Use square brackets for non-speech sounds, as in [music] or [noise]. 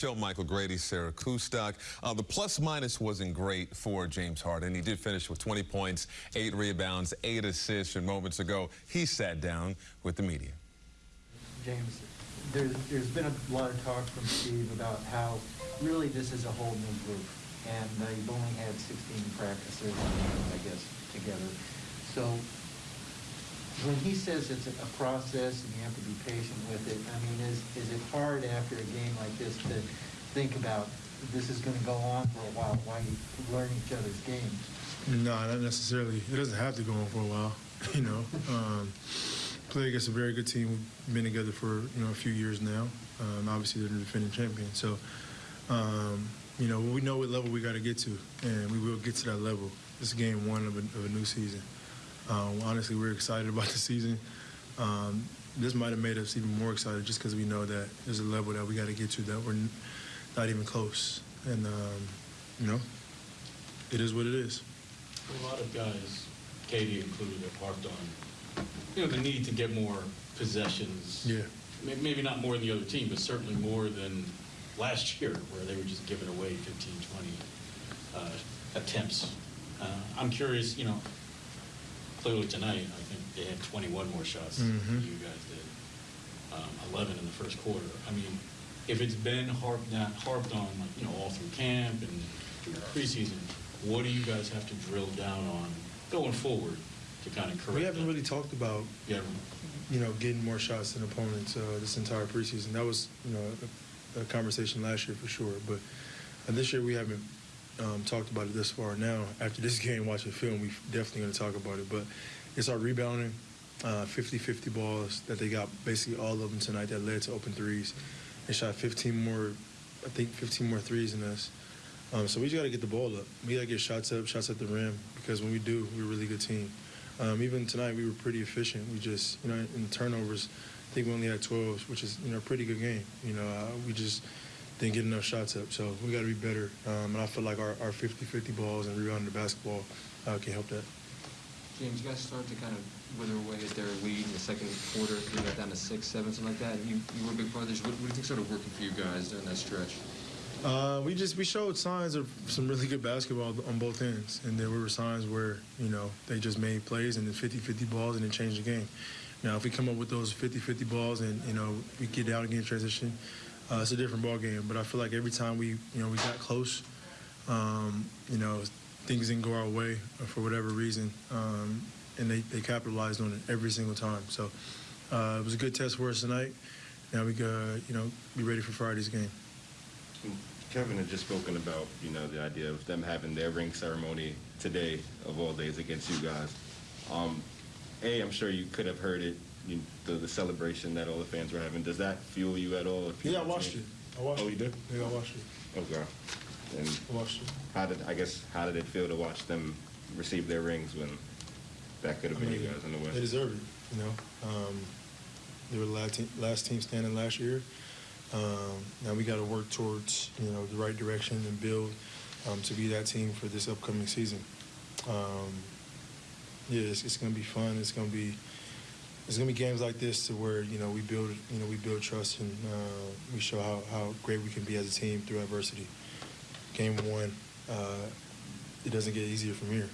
Show Michael Grady, Sarah Kustok. Uh, the plus minus wasn't great for James Harden. He did finish with 20 points, eight rebounds, eight assists. And moments ago, he sat down with the media. James, there's, there's been a lot of talk from Steve about how really this is a whole new group. And uh, you've only had 16 practices, I guess, together. So when he says it's a process and you have to be patient with it, I mean, is, is it hard after a game like this to think about this is going to go on for a while while you learn each other's games? No, not necessarily. It doesn't have to go on for a while. [laughs] You know, um, play against a very good team. We've been together for you know a few years now. Um, obviously, they're the defending champion. So, um, you know, we know what level we got to get to, and we will get to that level. This is game one of a, of a new season. Um, honestly, we're excited about the season. Um, this might have made us even more excited just because we know that there's a level that we got to get to that we're not even close. And, um, you know, it is what it is. A lot of guys, KD included, have harped on, you know, the need to get more possessions. Yeah. Maybe not more than the other team, but certainly more than last year, where they were just giving away 15, 20 uh, attempts. Uh, I'm curious, you know, clearly tonight, I think they had 21 more shots than Mhm. you guys did, um, 11 in the first quarter. I mean, if it's been harped, not harped on, like, you know, all through camp and through the preseason, what do you guys have to drill down on going forward to kind of correct We haven't that? really talked about, Yeah, you know, getting more shots than opponents uh, this entire preseason. That was, you know, a, a conversation last year for sure. But uh, this year we haven't um, talked about it this far. Now, after this [laughs] game, watching film, we're definitely going to talk about it. But it's our rebounding, 50-50 balls that they got basically all of them tonight that led to open threes. They shot 15 more, I think 15 more threes than us. Um, so we just got to get the ball up. We got to get shots up, shots at the rim, because when we do, we're a really good team. Um, even tonight, we were pretty efficient. We just, you know, in turnovers, I think we only had 12, which is, you know, a pretty good game. You know, uh, we just didn't get enough shots up. So we got to be better. Um, and I feel like our, our 50-50 balls and rebounding the basketball uh, can help that. James, you guys started to kind of wither away at their lead in the second quarter. You got down to six, seven, something like that. And you, you were a big brothers. What, what do you think started working for you guys during that stretch? Uh, we just we showed signs of some really good basketball on both ends, and there were signs where you know they just made plays and then 50-50 balls and then changed the game. Now, if we come up with those 50-50 balls and you know we get out again transition, uh, it's a different ball game. But I feel like every time we you know we got close, um, you know things didn't go our way for whatever reason, um, and they, they capitalized on it every single time. So uh, it was a good test for us tonight. Now we got you know be ready for Friday's game. Kevin had just spoken about, you know, the idea of them having their ring ceremony today of all days against you guys. Um, a, I'm sure you could have heard it, you, the, the celebration that all the fans were having. Does that fuel you at all? If you Yeah, I watched it. I watched Oh, you did? Yeah, I watched it. Okay. And I watched it. how did, I guess, how did it feel to watch them receive their rings when that could have I been mean, you guys in the West? They deserve it, you know. Um, they were the last team, last team standing last year. Um, now we got to work towards, you know, the right direction and build um, to be that team for this upcoming season. Um, yeah, it's, it's going to be fun. It's going to be it's to be games like this to where you know we build you know we build trust and uh, we show how, how great we can be as a team through adversity. Game one, uh, it doesn't get easier from here.